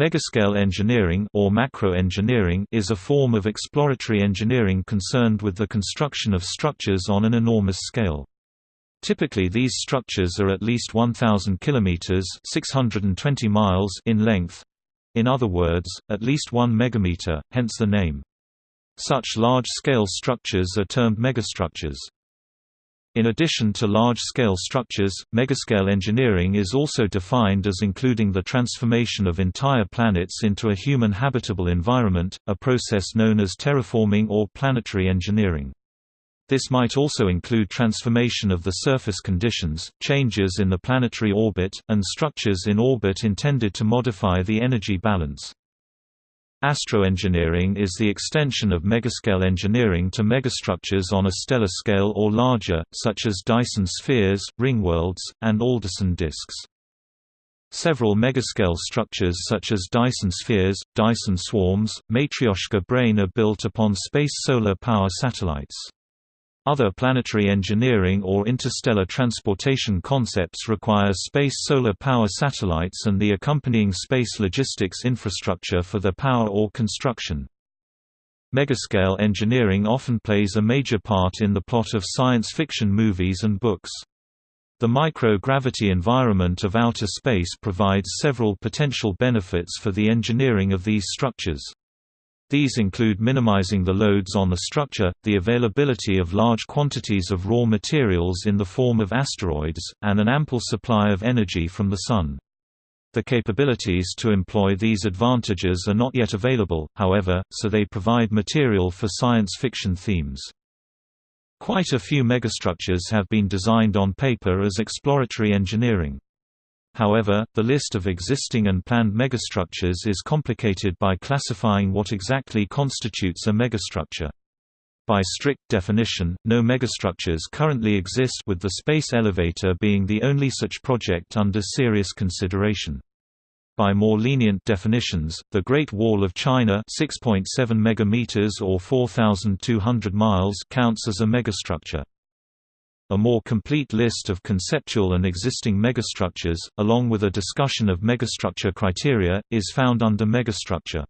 Megascale engineering or macroengineering is a form of exploratory engineering concerned with the construction of structures on an enormous scale. Typically these structures are at least 1000 kilometers, 620 miles in length. In other words, at least 1 megameter, hence the name. Such large-scale structures are termed megastructures. In addition to large-scale structures, megascale engineering is also defined as including the transformation of entire planets into a human habitable environment, a process known as terraforming or planetary engineering. This might also include transformation of the surface conditions, changes in the planetary orbit, and structures in orbit intended to modify the energy balance. Astroengineering is the extension of megascale engineering to megastructures on a stellar scale or larger, such as Dyson spheres, ringworlds, and Alderson disks. Several megascale structures such as Dyson spheres, Dyson swarms, Matryoshka brain are built upon space solar power satellites. Other planetary engineering or interstellar transportation concepts require space solar power satellites and the accompanying space logistics infrastructure for their power or construction. Megascale engineering often plays a major part in the plot of science fiction movies and books. The microgravity environment of outer space provides several potential benefits for the engineering of these structures. These include minimizing the loads on the structure, the availability of large quantities of raw materials in the form of asteroids, and an ample supply of energy from the Sun. The capabilities to employ these advantages are not yet available, however, so they provide material for science fiction themes. Quite a few megastructures have been designed on paper as exploratory engineering. However, the list of existing and planned megastructures is complicated by classifying what exactly constitutes a megastructure. By strict definition, no megastructures currently exist with the Space Elevator being the only such project under serious consideration. By more lenient definitions, the Great Wall of China 6.7 megameters or 4200 miles counts as a megastructure. A more complete list of conceptual and existing megastructures, along with a discussion of megastructure criteria, is found under megastructure.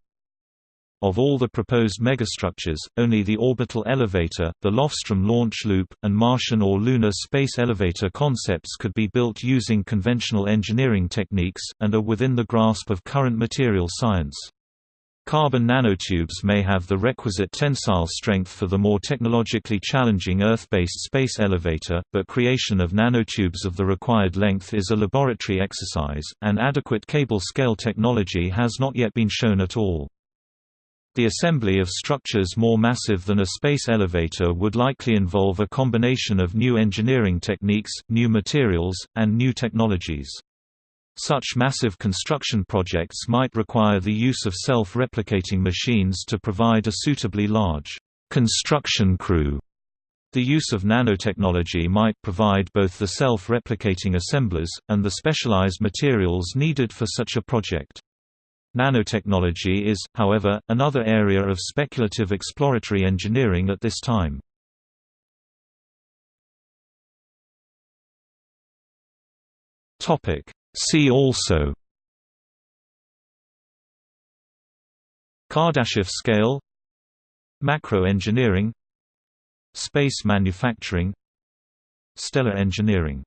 Of all the proposed megastructures, only the orbital elevator, the Lofstrom launch loop, and Martian or lunar space elevator concepts could be built using conventional engineering techniques, and are within the grasp of current material science. Carbon nanotubes may have the requisite tensile strength for the more technologically challenging Earth-based space elevator, but creation of nanotubes of the required length is a laboratory exercise, and adequate cable scale technology has not yet been shown at all. The assembly of structures more massive than a space elevator would likely involve a combination of new engineering techniques, new materials, and new technologies. Such massive construction projects might require the use of self-replicating machines to provide a suitably large construction crew. The use of nanotechnology might provide both the self-replicating assemblers, and the specialized materials needed for such a project. Nanotechnology is, however, another area of speculative exploratory engineering at this time. Topic: See also Kardashev scale Macro engineering Space manufacturing Stellar engineering